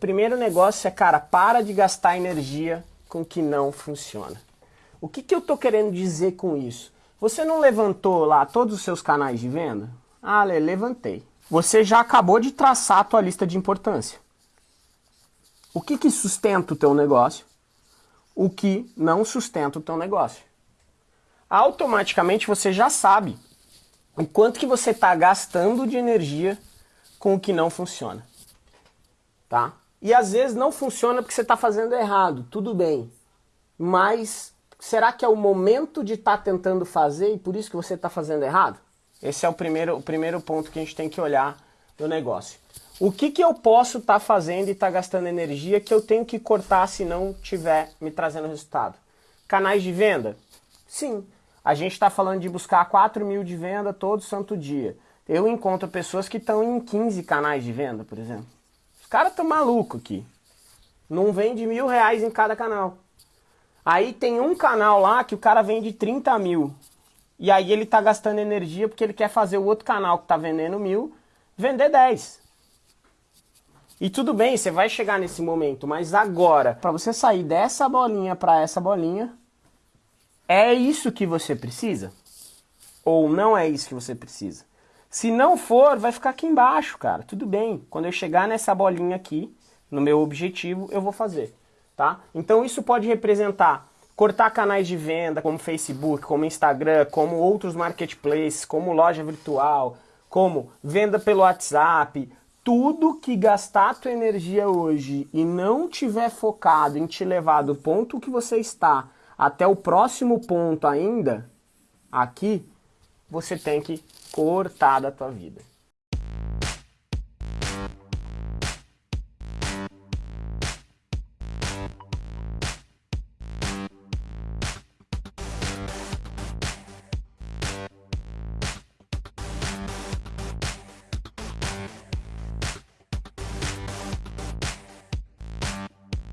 Primeiro negócio é, cara, para de gastar energia com que não funciona. O que, que eu tô querendo dizer com isso? Você não levantou lá todos os seus canais de venda? Ah, levantei. Você já acabou de traçar a tua lista de importância. O que, que sustenta o teu negócio? O que não sustenta o teu negócio? Automaticamente você já sabe o quanto que você está gastando de energia com o que não funciona. Tá? E às vezes não funciona porque você está fazendo errado, tudo bem. Mas será que é o momento de estar tá tentando fazer e por isso que você está fazendo errado? Esse é o primeiro, o primeiro ponto que a gente tem que olhar no negócio. O que, que eu posso estar tá fazendo e estar tá gastando energia que eu tenho que cortar se não estiver me trazendo resultado? Canais de venda? Sim. A gente está falando de buscar 4 mil de venda todo santo dia. Eu encontro pessoas que estão em 15 canais de venda, por exemplo. Caras estão malucos aqui. Não vende mil reais em cada canal. Aí tem um canal lá que o cara vende 30 mil. E aí ele está gastando energia porque ele quer fazer o outro canal que está vendendo mil, vender 10. E tudo bem, você vai chegar nesse momento, mas agora, para você sair dessa bolinha para essa bolinha, é isso que você precisa? Ou não é isso que você precisa? Se não for, vai ficar aqui embaixo, cara. Tudo bem. Quando eu chegar nessa bolinha aqui, no meu objetivo, eu vou fazer, tá? Então isso pode representar cortar canais de venda como Facebook, como Instagram, como outros marketplaces, como loja virtual, como venda pelo WhatsApp, tudo que gastar tua energia hoje e não tiver focado em te levar do ponto que você está até o próximo ponto ainda, aqui, você tem que cortar da tua vida.